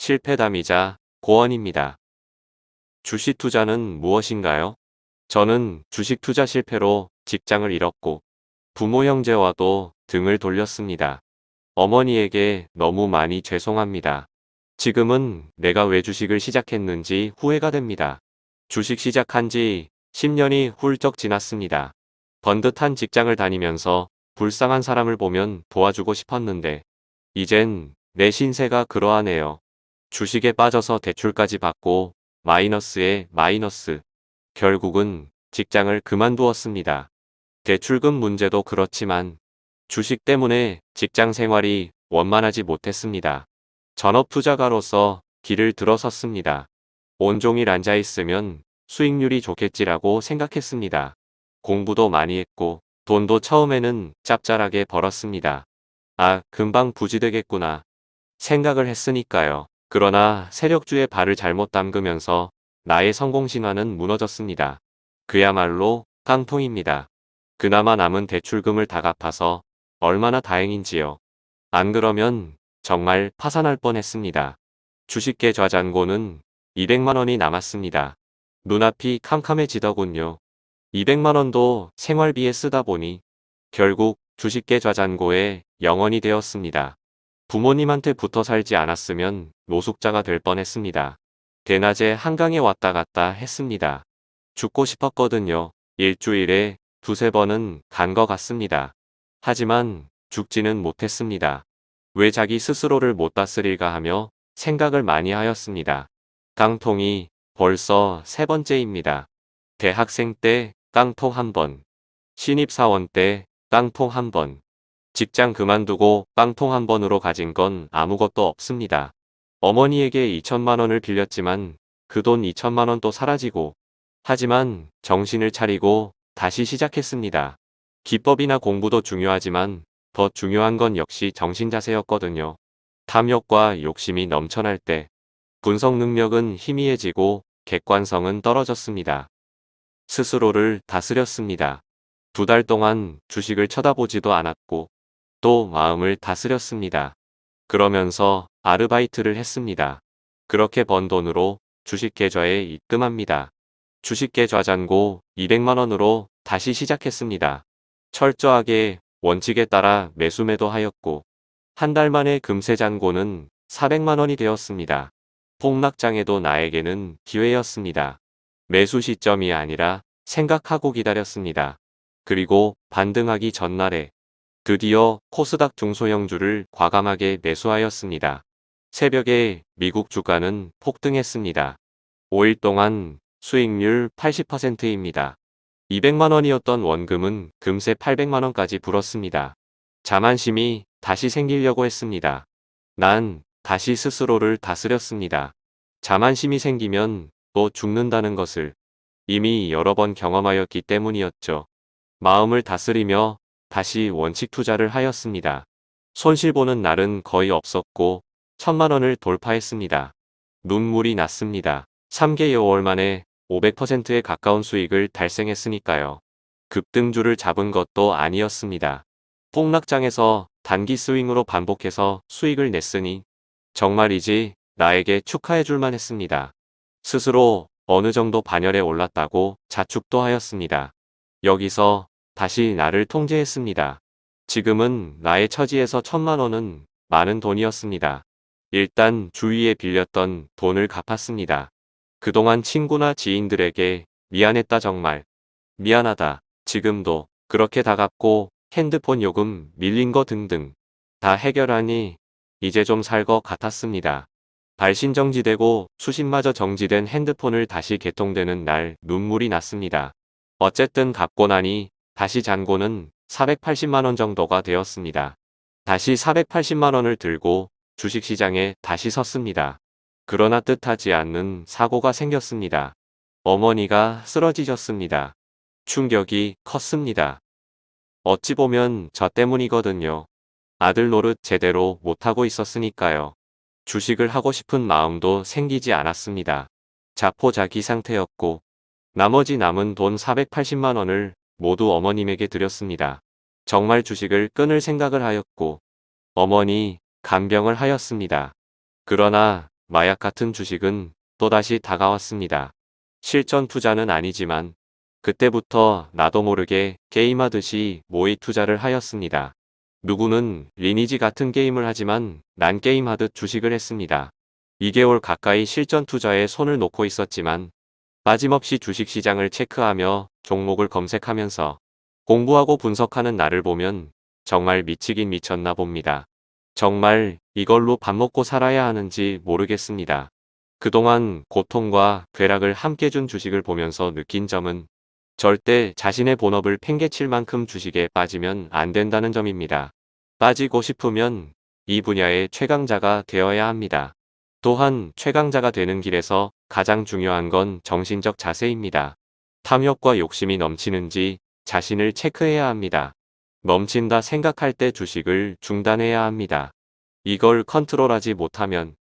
실패담이자 고언입니다. 주식 투자는 무엇인가요? 저는 주식 투자 실패로 직장을 잃었고 부모 형제와도 등을 돌렸습니다. 어머니에게 너무 많이 죄송합니다. 지금은 내가 왜 주식을 시작했는지 후회가 됩니다. 주식 시작한 지 10년이 훌쩍 지났습니다. 번듯한 직장을 다니면서 불쌍한 사람을 보면 도와주고 싶었는데 이젠 내 신세가 그러하네요. 주식에 빠져서 대출까지 받고 마이너스에 마이너스. 결국은 직장을 그만두었습니다. 대출금 문제도 그렇지만 주식 때문에 직장 생활이 원만하지 못했습니다. 전업투자가로서 길을 들어섰습니다. 온종일 앉아있으면 수익률이 좋겠지라고 생각했습니다. 공부도 많이 했고 돈도 처음에는 짭짤하게 벌었습니다. 아, 금방 부지되겠구나. 생각을 했으니까요. 그러나 세력주의 발을 잘못 담그면서 나의 성공신화는 무너졌습니다. 그야말로 깡통입니다. 그나마 남은 대출금을 다 갚아서 얼마나 다행인지요. 안 그러면 정말 파산할 뻔했습니다. 주식계 좌잔고는 200만원이 남았습니다. 눈앞이 캄캄해지더군요. 200만원도 생활비에 쓰다 보니 결국 주식계 좌잔고에 영원이 되었습니다. 부모님한테 붙어 살지 않았으면 노숙자가 될 뻔했습니다. 대낮에 한강에 왔다 갔다 했습니다. 죽고 싶었거든요. 일주일에 두세 번은 간 것 같습니다. 하지만 죽지는 못했습니다. 왜 자기 스스로를 못 다스릴까 하며 생각을 많이 하였습니다. 깡통이 벌써 세 번째입니다. 대학생 때 깡통 한 번, 신입사원 때 깡통 한 번, 직장 그만두고 깡통 한 번으로 가진 건 아무것도 없습니다. 어머니에게 2천만 원을 빌렸지만 그 돈 2천만원도 사라지고 하지만 정신을 차리고 다시 시작했습니다. 기법이나 공부도 중요하지만 더 중요한 건 역시 정신 자세였거든요. 탐욕과 욕심이 넘쳐날 때 분석 능력은 희미해지고 객관성은 떨어졌습니다. 스스로를 다스렸습니다. 두 달 동안 주식을 쳐다보지도 않았고 또 마음을 다스렸습니다. 그러면서 아르바이트를 했습니다. 그렇게 번 돈으로 주식 계좌에 입금합니다. 주식 계좌 잔고 200만원으로 다시 시작했습니다. 철저하게 원칙에 따라 매수 매도 하였고 한 달 만에 금세 잔고는 400만원이 되었습니다. 폭락장에도 나에게는 기회였습니다. 매수 시점이 아니라 생각하고 기다렸습니다. 그리고 반등하기 전날에 드디어 코스닥 중소형주를 과감하게 매수하였습니다. 새벽에 미국 주가는 폭등했습니다. 5일 동안 수익률 80%입니다. 200만원이었던 원금은 금세 800만원까지 불었습니다. 자만심이 다시 생기려고 했습니다. 난 다시 스스로를 다스렸습니다. 자만심이 생기면 또 죽는다는 것을 이미 여러 번 경험하였기 때문이었죠. 마음을 다스리며 다시 원칙 투자를 하였습니다. 손실보는 날은 거의 없었고 천만원을 돌파했습니다. 눈물이 났습니다. 3개월 만에 500%에 가까운 수익을 달성했으니까요. 급등주를 잡은 것도 아니었습니다. 폭락장에서 단기 스윙으로 반복해서 수익을 냈으니 정말이지 나에게 축하해 줄만 했습니다. 스스로 어느 정도 반열에 올랐다고 자축도 하였습니다. 여기서 다시 나를 통제했습니다. 지금은 나의 처지에서 천만 원은 많은 돈이었습니다. 일단 주위에 빌렸던 돈을 갚았습니다. 그동안 친구나 지인들에게 미안했다 정말. 미안하다. 지금도 그렇게 다 갚고 핸드폰 요금 밀린 거 등등 다 해결하니 이제 좀 살 것 같았습니다. 발신 정지되고 수신마저 정지된 핸드폰을 다시 개통되는 날 눈물이 났습니다. 어쨌든 갚고 나니 다시 잔고는 480만원 정도가 되었습니다. 다시 480만원을 들고 주식시장에 다시 섰습니다. 그러나 뜻하지 않는 사고가 생겼습니다. 어머니가 쓰러지셨습니다. 충격이 컸습니다. 어찌 보면 저 때문이거든요. 아들 노릇 제대로 못하고 있었으니까요. 주식을 하고 싶은 마음도 생기지 않았습니다. 자포자기 상태였고 나머지 남은 돈 480만원을 모두 어머님에게 드렸습니다. 정말 주식을 끊을 생각을 하였고 어머니 간병을 하였습니다. 그러나 마약 같은 주식은 또다시 다가왔습니다. 실전 투자는 아니지만 그때부터 나도 모르게 게임하듯이 모의 투자를 하였습니다. 누구는 리니지 같은 게임을 하지만 난 게임하듯 주식을 했습니다. 2개월 가까이 실전 투자에 손을 놓고 있었지만 빠짐없이 주식시장을 체크하며 종목을 검색하면서 공부하고 분석하는 나를 보면 정말 미치긴 미쳤나 봅니다. 정말 이걸로 밥 먹고 살아야 하는지 모르겠습니다. 그동안 고통과 괴락을 함께 준 주식을 보면서 느낀 점은 절대 자신의 본업을 팽개칠 만큼 주식에 빠지면 안 된다는 점입니다. 빠지고 싶으면 이 분야의 최강자가 되어야 합니다. 또한 최강자가 되는 길에서 가장 중요한 건 정신적 자세입니다. 탐욕과 욕심이 넘치는지 자신을 체크해야 합니다. 넘친다 생각할 때 주식을 중단해야 합니다. 이걸 컨트롤하지 못하면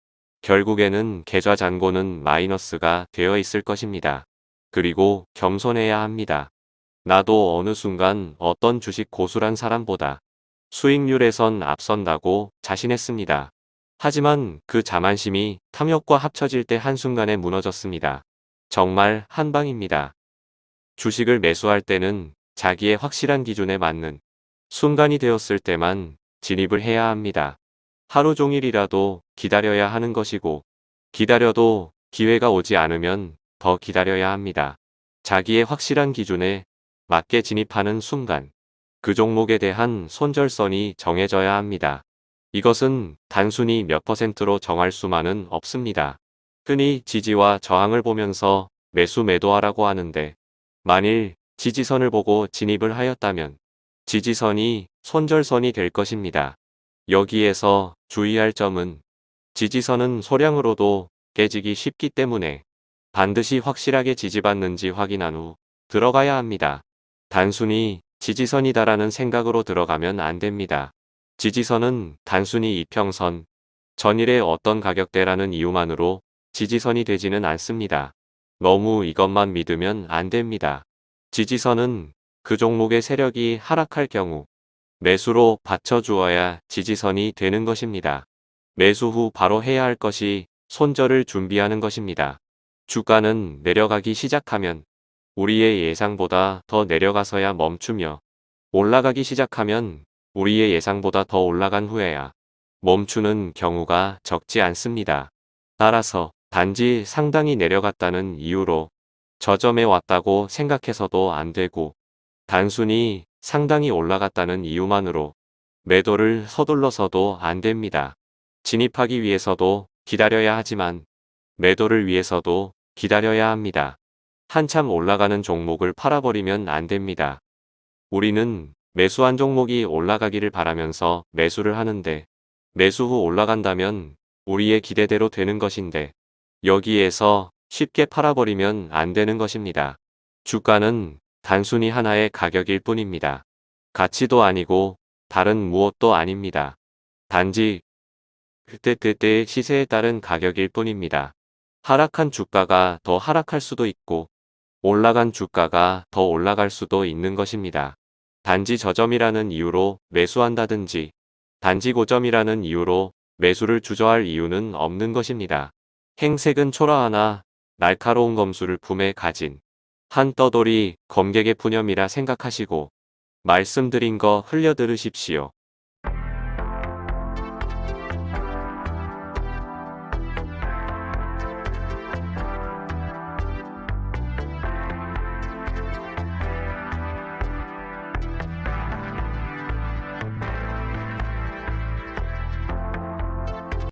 결국에는 계좌 잔고는 마이너스가 되어 있을 것입니다. 그리고 겸손해야 합니다. 나도 어느 순간 어떤 주식 고수란 사람보다 수익률에선 앞선다고 자신했습니다. 하지만 그 자만심이 탐욕과 합쳐질 때 한순간에 무너졌습니다. 정말 한방입니다. 주식을 매수할 때는 자기의 확실한 기준에 맞는 순간이 되었을 때만 진입을 해야 합니다. 하루 종일이라도 기다려야 하는 것이고 기다려도 기회가 오지 않으면 더 기다려야 합니다. 자기의 확실한 기준에 맞게 진입하는 순간 그 종목에 대한 손절선이 정해져야 합니다. 이것은 단순히 몇 퍼센트로 정할 수만은 없습니다. 흔히 지지와 저항을 보면서 매수 매도하라고 하는데 만일 지지선을 보고 진입을 하였다면 지지선이 손절선이 될 것입니다. 여기에서 주의할 점은 지지선은 소량으로도 깨지기 쉽기 때문에 반드시 확실하게 지지받는지 확인한 후 들어가야 합니다. 단순히 지지선이다라는 생각으로 들어가면 안 됩니다. 지지선은 단순히 이평선, 전일의 어떤 가격대라는 이유만으로 지지선이 되지는 않습니다. 너무 이것만 믿으면 안 됩니다. 지지선은 그 종목의 세력이 하락할 경우 매수로 받쳐주어야 지지선이 되는 것입니다. 매수 후 바로 해야 할 것이 손절을 준비하는 것입니다. 주가는 내려가기 시작하면 우리의 예상보다 더 내려가서야 멈추며 올라가기 시작하면 우리의 예상보다 더 올라간 후에야 멈추는 경우가 적지 않습니다. 따라서 단지 상당히 내려갔다는 이유로 저점에 왔다고 생각해서도 안 되고 단순히 상당히 올라갔다는 이유만으로 매도를 서둘러서도 안 됩니다. 진입하기 위해서도 기다려야 하지만 매도를 위해서도 기다려야 합니다. 한참 올라가는 종목을 팔아버리면 안 됩니다. 우리는 매수한 종목이 올라가기를 바라면서 매수를 하는데 매수 후 올라간다면 우리의 기대대로 되는 것인데 여기에서 쉽게 팔아버리면 안 되는 것입니다. 주가는 단순히 하나의 가격일 뿐입니다. 가치도 아니고 다른 무엇도 아닙니다. 단지 그때그때의 시세에 따른 가격일 뿐입니다. 하락한 주가가 더 하락할 수도 있고 올라간 주가가 더 올라갈 수도 있는 것입니다. 단지 저점이라는 이유로 매수한다든지 단지 고점이라는 이유로 매수를 주저할 이유는 없는 것입니다. 행색은 초라하나 날카로운 검수를 품에 가진 한 떠돌이 검객의 푸념이라 생각하시고 말씀드린 거 흘려 들으십시오.